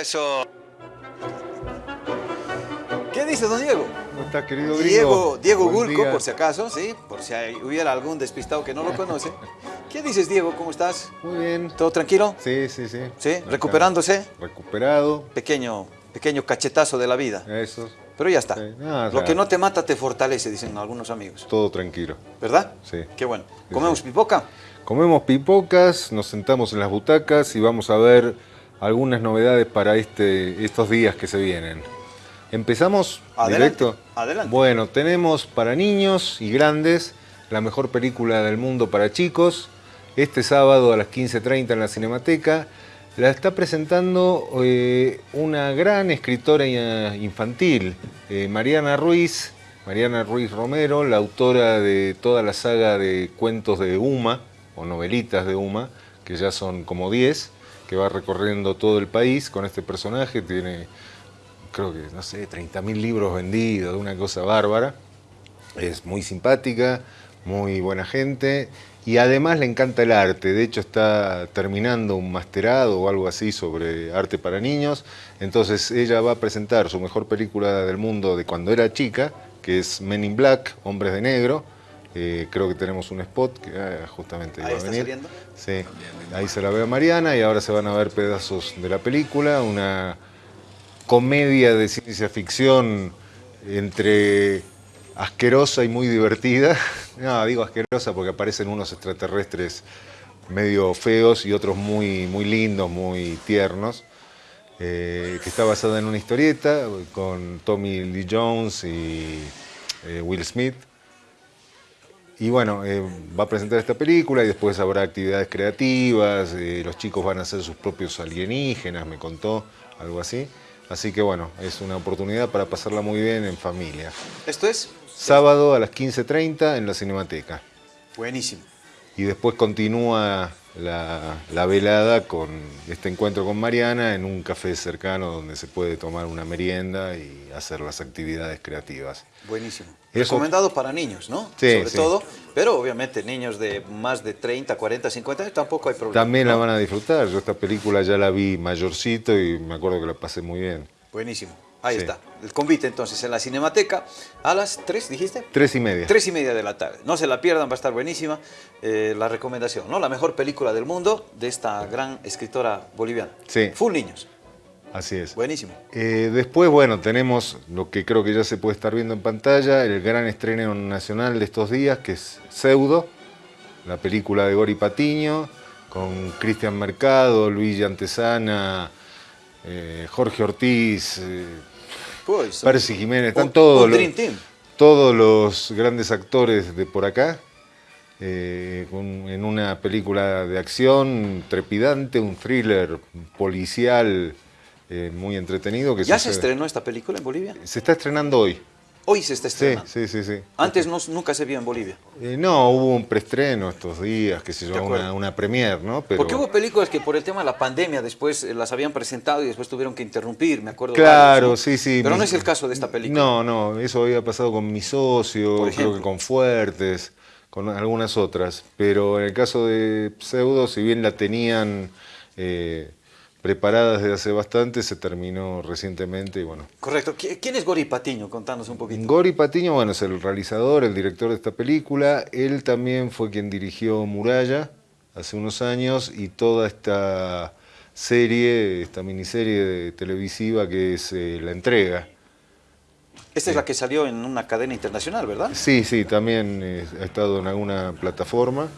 Eso. ¿Qué dice don Diego? ¿Cómo estás, querido gringo? Diego, Diego Gulco, por si acaso, ¿sí? Por si hay- hubiera algún despistado que no lo conoce. ¿Qué dices, Diego? ¿Cómo estás? Muy bien. ¿Todo tranquilo? Sí, sí, sí. ¿Sí? Acá. ¿Recuperándose? Recuperado. Pequeño, pequeño cachetazo de la vida. Eso. Pero ya está. Sí. No, o Lo sea- que no te mata te fortalece, dicen algunos amigos. Todo tranquilo. ¿Verdad? Sí. Qué bueno. Sí, ¿Comemos sí. pipoca? Comemos pipocas, nos sentamos en las butacas y vamos a ver algunas novedades para este, estos días que se vienen. ¿Empezamos Adelante, directo? adelante. Bueno, tenemos para niños y grandes la mejor película del mundo para chicos. Este sábado a las 15.30 en la Cinemateca. La está presentando eh, una gran escritora eh, infantil, eh, Mariana Ruiz, Mariana Ruiz Romero, la autora de toda la saga de cuentos de Uma, o novelitas de Uma, que ya son como 10, que va recorriendo todo el país con este personaje, tiene creo que, no sé, 30.000 libros vendidos, una cosa bárbara. Es muy simpática, muy buena gente y además le encanta el arte. De hecho está terminando un masterado o algo así sobre arte para niños. Entonces ella va a presentar su mejor película del mundo de cuando era chica, que es Men in Black, Hombres de Negro. Eh, creo que tenemos un spot que ah, justamente Ahí va a está venir. saliendo. Sí, ahí se la ve a Mariana y ahora se van a ver pedazos de la película, una comedia de ciencia ficción entre asquerosa y muy divertida. No, digo asquerosa porque aparecen unos extraterrestres medio feos y otros muy, muy lindos, muy tiernos. eh, que está basada en una historieta con Tommy Lee Jones y eh, Will Smith. Y bueno, eh, va a presentar esta película y después habrá actividades creativas, eh, los chicos van a hacer sus propios alienígenas, me contó, algo así. Así que bueno, es una oportunidad para pasarla muy bien en familia. ¿Esto es? Sábado a las 15.30 en la Cinemateca. Buenísimo. Y después continúa la, la velada con este encuentro con Mariana en un café cercano donde se puede tomar una merienda y hacer las actividades creativas. Buenísimo. Eso- Recomendado para niños, ¿no? Sí, Sobre sí. todo. Pero obviamente niños de más de 30, 40, 50 años tampoco hay problema. También la van a disfrutar. Yo esta película ya la vi mayorcito y me acuerdo que la pasé muy bien. Buenísimo. Ahí Sí. está. El convite entonces en la Cinemateca a las 3, dijiste. Tres y media. Tres y media de la tarde. No se la pierdan, va a estar buenísima eh, la recomendación, ¿no? La mejor película del mundo de esta gran escritora boliviana. Sí. Full niños. Así es. Buenísimo. Eh, después, bueno, tenemos lo que creo que ya se puede estar viendo en pantalla, el gran estreno nacional de estos días, que es Pseudo, la película de Gori Patiño, con Cristian Mercado, Luigi Antesana, eh, Jorge Ortiz, eh, Pues, Percy Jiménez, están un- todos, un los, todos grandes actores de por acá, eh, en una película de acción trepidante, un thriller policial eh, muy entretenido. Que ¿Ya se estrenó esta película en Bolivia? Se está estrenando hoy. Hoy se está Sí, estrenando. sí, sí. sí. Antes no, nunca se vio en Bolivia. Eh, no, hubo un preestreno estos días, que se acuerdo. una, una premier, ¿no? Pero, Porque hubo películas que por el tema de la pandemia después eh, las habían presentado y después tuvieron que interrumpir, me acuerdo. Claro, varios, ¿no? sí, sí. Pero mi- no es el caso de esta película. No, no, eso había pasado con mi socio, creo que con Fuertes, con algunas otras. Pero en el caso de Pseudo, si bien la tenían eh, preparada desde hace bastante, se terminó recientemente y bueno. Correcto. ¿Qui- ¿Quién es Gori Patiño? Contanos un poquito. Gori Patiño, bueno, es el realizador, el director de esta película. Él también fue quien dirigió Muralla hace unos años y toda esta serie, esta miniserie de- televisiva que es eh, La Entrega. Esta es la que salió en una cadena internacional, ¿verdad? Sí, sí, también eh, ha estado en alguna plataforma.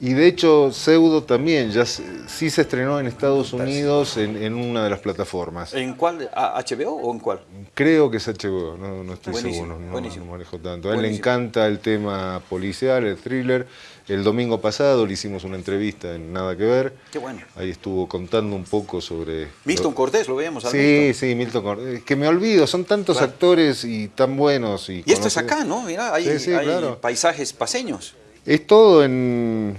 Y de hecho, Pseudo también, ya sí se estrenó en Estados Unidos en, en una de las plataformas. ¿En cuál? ¿A- ¿HBO o en cuál? Creo que es HBO, no, no estoy Buenísimo, seguro, no, buenísimo. no manejo tanto. A él le encanta el tema policial, el thriller. El domingo pasado le hicimos una entrevista en Nada que Ver. Qué bueno. Ahí estuvo contando un poco sobre... Milton Cortés, lo veíamos al Sí, Milton. sí, Milton Cortés. Que me olvido, son tantos Claro. actores y tan buenos. Y, Y esto es acá, ¿no? Mira, hay, Sí, sí, hay claro. paisajes paseños. Es todo en,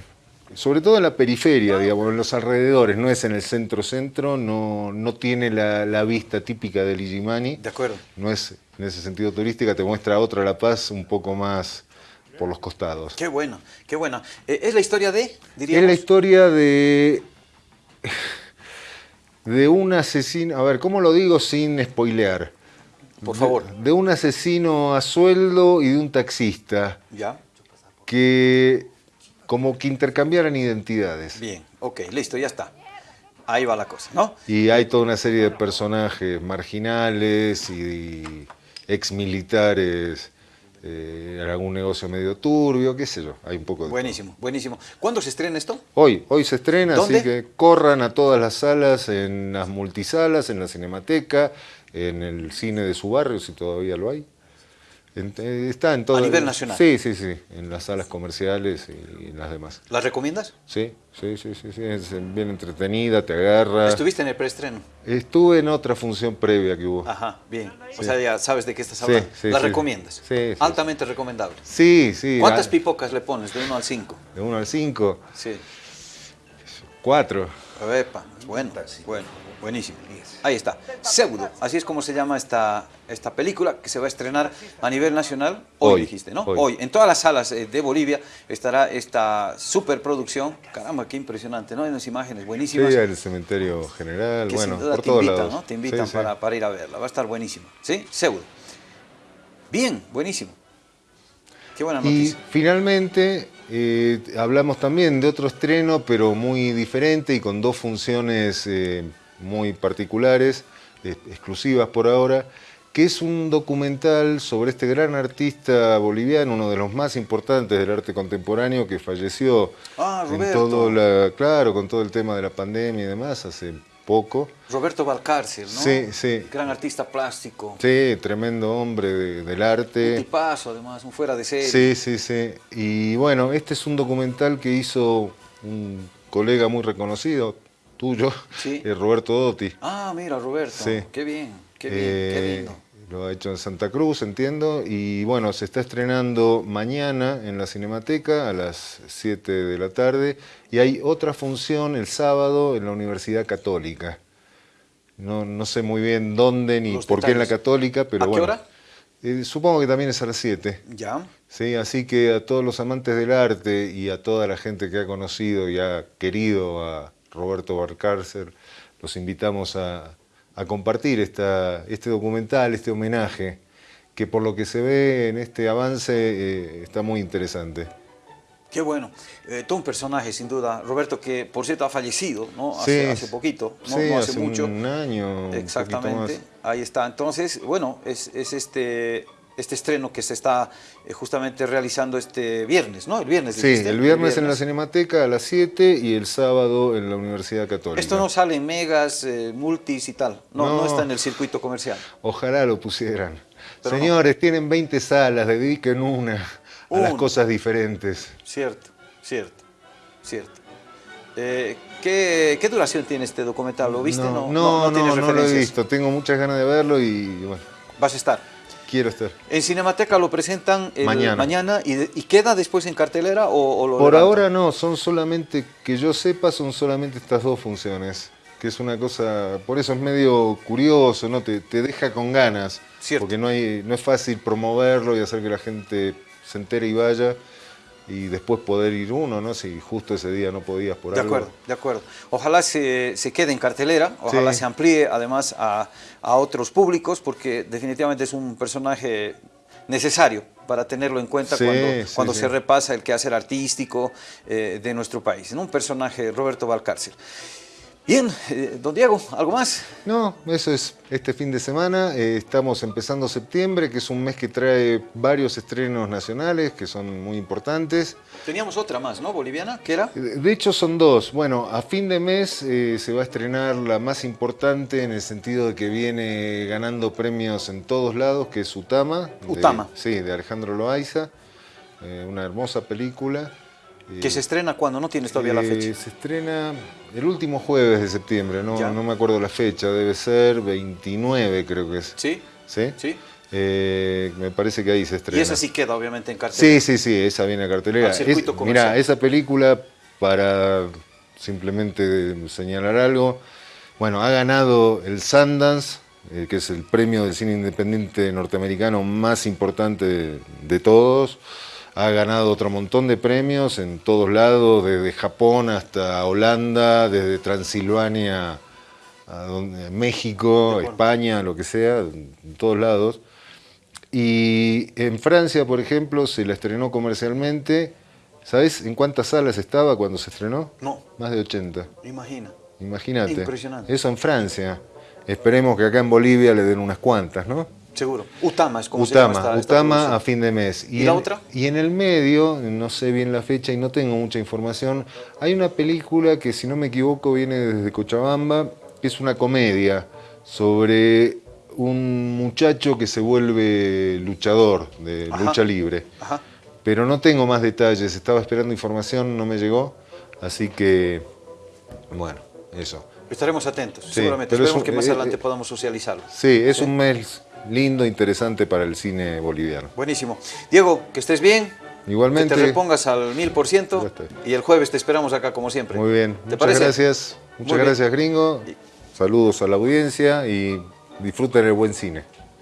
sobre todo en la periferia, digamos, en los alrededores, no es en el centro-centro, no, no tiene la, la vista típica del Illimani, De acuerdo. no es en ese sentido turística, te muestra otra La Paz un poco más por los costados. Qué bueno, qué bueno. Eh, ¿Es la historia de, Es diríamos? la historia de, de un asesino, a ver, ¿cómo lo digo sin spoilear? Por favor. De, de un asesino a sueldo y de un taxista ¿Ya? que como que intercambiaran identidades. Bien, ok, listo, ya está. Ahí va la cosa, ¿no? Y hay toda una serie de personajes marginales y, ex militares, eh, algún negocio medio turbio, qué sé yo, hay un poco de... Buenísimo, buenísimo. ¿Cuándo se estrena esto? Hoy, hoy se estrena, ¿Dónde? así que corran a todas las salas, en las multisalas, en la Cinemateca, en el cine de su barrio, si todavía lo hay. En- eh, está en todo. A nivel nacional. Sí, sí, sí, en las salas comerciales y, en las demás. ¿La recomiendas? Sí, sí, sí, sí, sí, es bien entretenida, te agarra. ¿Estuviste en el preestreno? Estuve en otra función previa que hubo. Ajá, bien. O sea, ya sabes de qué estás hablando. sí, ¿La sí. recomiendas? Sí, sí, Altamente recomendable. Sí, sí. ¿Cuántas pipocas le pones de 1 al 5? De 1 al 5, Sí. 4. Epa, bueno, bueno, buenísimo. Ahí está. Pseudo, así es como se llama esta, esta película que se va a estrenar a nivel nacional hoy, Hoy, dijiste, ¿no? hoy. En todas las salas eh, de Bolivia estará esta superproducción. Caramba, qué impresionante, ¿no? Hay unas imágenes Sí, buenísimas. el cementerio general, que bueno, sin duda por te todos invitan, lados. ¿no? Te invitan Sí, sí. Para, para ir a verla. Va a estar buenísima. ¿Sí? Pseudo. Bien, buenísimo. Qué buena Y noticia. finalmente eh, hablamos también de otro estreno, pero muy diferente y con dos funciones eh, muy particulares, eh, exclusivas por ahora, que es un documental sobre este gran artista boliviano, uno de los más importantes del arte contemporáneo, que falleció Ah, en todo la, claro, con todo el tema de la pandemia y demás hace poco. Roberto Valcárcel, ¿no? Sí, sí. Gran artista plástico. Sí, tremendo hombre de- del Un arte. tipazo, además, un fuera de serie. Sí, sí, sí. Y bueno, este es un documental que hizo un colega muy reconocido, tuyo, Sí. eh, Roberto Dotti. Ah, mira, Roberto. Sí. Qué bien, qué bien, qué Eh, lindo. Lo ha hecho en Santa Cruz, entiendo. Y bueno, se está estrenando mañana en la Cinemateca a las 7 de la tarde. Y hay otra función el sábado en la Universidad Católica. No, no sé muy bien dónde ni Los por qué en la. Católica, pero ¿A qué bueno. hora? Eh, supongo que también es a las 7. Ya. Sí, así que a todos los amantes del arte y a toda la gente que ha conocido y ha querido a Roberto Barcárcer, los invitamos a, a compartir esta, este documental, este homenaje, que por lo que se ve en este avance eh, está muy interesante. Qué bueno. Eh, todo un personaje, sin duda. Roberto, que por cierto ha fallecido, ¿no? Hace, Sí, hace poquito, no, sí, no hace, mucho. un año, Exactamente. Ahí está. Entonces, bueno, es, es este, este estreno que se está eh, justamente realizando este viernes, ¿no? El viernes. Sí, dijiste, el viernes en la Cinemateca a las 7 y el sábado en la Universidad Católica. Esto no sale en megas, eh, multis y tal. No, no. No. está en el circuito comercial. Ojalá lo pusieran. Pero no. Señores, tienen 20 salas, dediquen una a las cosas diferentes. Cierto, cierto, cierto. Eh, ¿qué, qué duración tiene este documental? ¿Lo viste? No, No, no, no, no lo he visto. Tengo muchas ganas de verlo y bueno, Vas a estar. Quiero estar. En Cinemateca lo presentan el Mañana. y, de- y queda después en cartelera o, o lo Por levantan? ahora no, son solamente, que yo sepa, son solamente estas dos funciones. Que es una cosa, por eso es medio curioso, ¿no? Te, te deja con ganas. Cierto. Porque no, hay, no es fácil promoverlo y hacer que la gente se entere y vaya. Y después poder ir uno, ¿no? Si justo ese día no podías por De algo. acuerdo, de acuerdo. Ojalá se, se quede en cartelera, ojalá Sí. se amplíe además a, a otros públicos, porque definitivamente es un personaje necesario para tenerlo en cuenta Sí, cuando, sí, cuando sí. se repasa el quehacer artístico eh, de nuestro país. ¿no? Un personaje, Roberto Valcárcel. Bien, eh, don Diego, ¿algo más? No, eso es este fin de semana. Eh, estamos empezando septiembre, que es un mes que trae varios estrenos nacionales que son muy importantes. Teníamos otra más, ¿no? Boliviana, ¿qué era? De hecho son dos. Bueno, a fin de mes eh, se va a estrenar la más importante en el sentido de que viene ganando premios en todos lados, que es Utama. de- Utama. sí, de Alejandro Loaiza. Una hermosa película. Eh, Que se estrena cuando no tienes todavía la eh, fecha. Se estrena el último jueves de septiembre, no, no me acuerdo la fecha, debe ser 29 creo que es. ¿Sí? ¿Sí? ¿Sí? Eh, me parece que ahí se estrena. Y esa sí queda obviamente en cartelera. Sí, sí, sí, esa viene a cartelera. Es-. Mirá, esa película, para simplemente señalar algo, bueno, ha ganado el Sundance, eh, que es el premio del cine independiente norteamericano más importante de, de todos. Ha ganado otro montón de premios en todos lados, desde Japón hasta Holanda, desde Transilvania a donde- México, España, lo que sea, en todos lados. Y en Francia, por ejemplo, se la estrenó comercialmente. ¿Sabes en cuántas salas estaba cuando se estrenó? No. Más de 80. Imagina. Imagínate. Impresionante. Eso en Francia. Esperemos que acá en Bolivia le den unas cuantas, ¿no? Seguro. Utama es como se llama Utama, esta, esta Utama producción. a fin de mes. ¿Y la en- otra? Y en el medio, no sé bien la fecha y no tengo mucha información, hay una película que si no me equivoco viene desde Cochabamba, que es una comedia sobre un muchacho que se vuelve luchador de Ajá. lucha libre. Ajá. Pero no tengo más detalles, estaba esperando información, no me llegó, así que, bueno, eso. Estaremos atentos, Sí, seguramente. es Esperemos un- que más eh, adelante eh, podamos socializarlo. Sí, es un mes lindo, interesante para el cine boliviano. Buenísimo. Diego, que estés bien. Igualmente. Que te repongas al mil por ciento. Y el jueves te esperamos acá como siempre. Muy bien, ¿Te muchas parece? gracias. Muchas Muy bien. gracias, gringo. Saludos a la audiencia y disfruten el buen cine.